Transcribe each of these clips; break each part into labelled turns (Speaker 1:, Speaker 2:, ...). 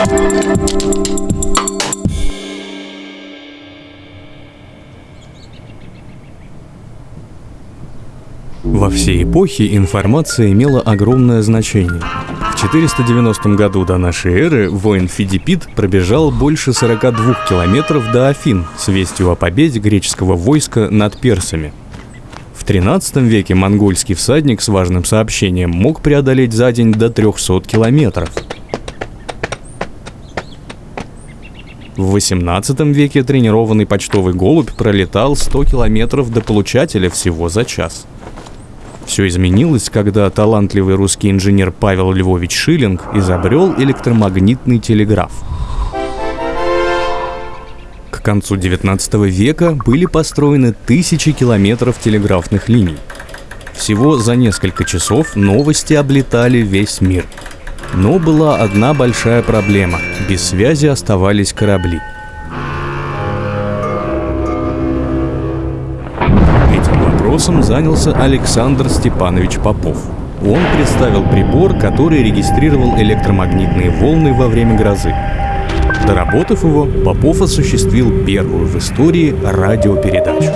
Speaker 1: Во все эпохи информация имела огромное значение. В 490 году до нашей эры воин Фидипит пробежал больше 42 километров до Афин с вестью о победе греческого войска над персами. В 13 веке монгольский всадник с важным сообщением мог преодолеть за день до 300 километров – В 18 веке тренированный почтовый голубь пролетал 100 километров до получателя всего за час – все изменилось, когда талантливый русский инженер Павел Львович Шиллинг изобрел электромагнитный телеграф. К концу 19 века были построены тысячи километров телеграфных линий. Всего за несколько часов новости облетали весь мир. Но была одна большая проблема – без связи оставались корабли – вопросом занялся Александр Степанович Попов. Он представил прибор, который регистрировал электромагнитные волны во время грозы. Доработав его, Попов осуществил первую в истории радиопередачу.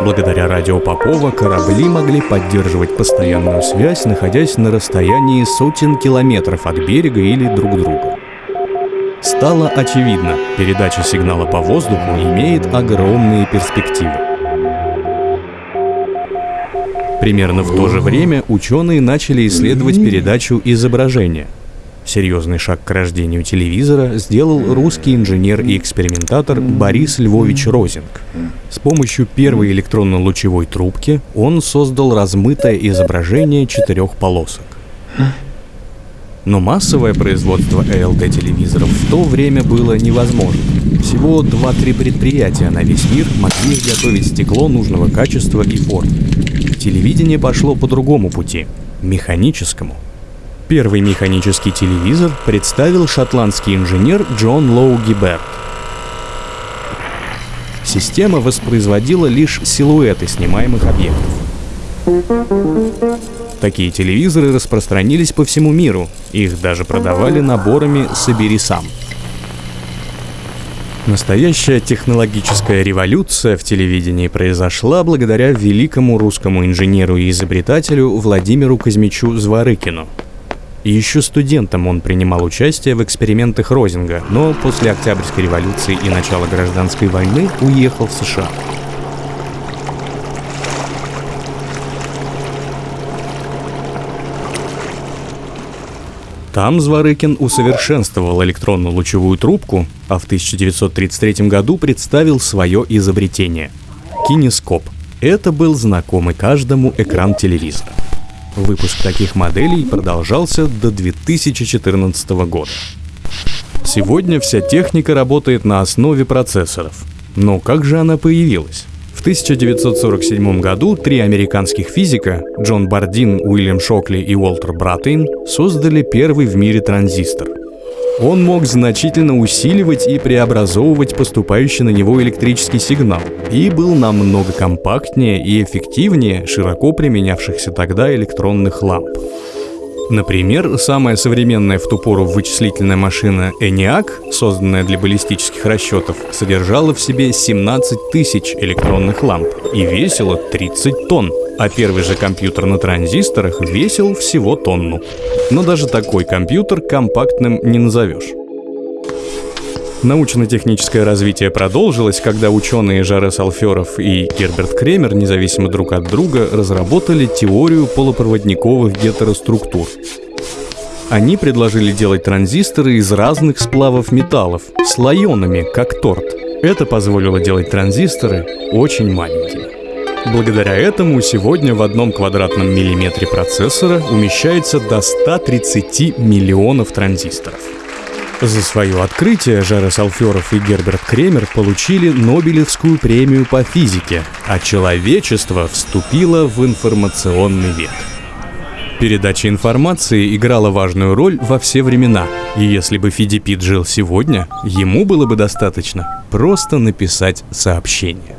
Speaker 1: Благодаря радио Попова корабли могли поддерживать постоянную связь, находясь на расстоянии сотен километров от берега или друг друга. Стало очевидно, передача сигнала по воздуху имеет огромные перспективы. Примерно в то же время ученые начали исследовать передачу изображения. Серьезный шаг к рождению телевизора сделал русский инженер и экспериментатор Борис Львович Розинг. С помощью первой электронно-лучевой трубки он создал размытое изображение четырех полосок. Но массовое производство ЭЛТ-телевизоров в то время было невозможно. Всего 2-3 предприятия на весь мир могли изготовить стекло нужного качества и формы. Телевидение пошло по другому пути – механическому. Первый механический телевизор представил шотландский инженер Джон Лоу Гиберт. Система воспроизводила лишь силуэты снимаемых объектов. Такие телевизоры распространились по всему миру, их даже продавали наборами «Собери сам». Настоящая технологическая революция в телевидении произошла благодаря великому русскому инженеру и изобретателю Владимиру Казмичу Зворыкину. Еще студентом он принимал участие в экспериментах Розинга, но после Октябрьской революции и начала гражданской войны уехал в США. Там Зворыкин усовершенствовал электронную лучевую трубку, а в 1933 году представил свое изобретение – кинескоп. Это был знакомый каждому экран телевизора. Выпуск таких моделей продолжался до 2014 года. Сегодня вся техника работает на основе процессоров. Но как же она появилась? В 1947 году три американских физика Джон Бардин, Уильям Шокли и Уолтер Братейн создали первый в мире транзистор. Он мог значительно усиливать и преобразовывать поступающий на него электрический сигнал и был намного компактнее и эффективнее широко применявшихся тогда электронных ламп. Например, самая современная в ту пору вычислительная машина ENIAC, созданная для баллистических расчетов, содержала в себе 17 тысяч электронных ламп и весила 30 тонн, а первый же компьютер на транзисторах весил всего тонну. Но даже такой компьютер компактным не назовешь. Научно-техническое развитие продолжилось, когда ученые Жарес Алферов и Герберт Кремер, независимо друг от друга, разработали теорию полупроводниковых гетероструктур. Они предложили делать транзисторы из разных сплавов металлов, слоенными, как торт. Это позволило делать транзисторы очень маленькими. Благодаря этому сегодня в одном квадратном миллиметре процессора умещается до 130 миллионов транзисторов. За свое открытие Жарес Алферов и Герберт Кремер получили Нобелевскую премию по физике, а человечество вступило в информационный век. Передача информации играла важную роль во все времена, и если бы Фидипит жил сегодня, ему было бы достаточно просто написать сообщение.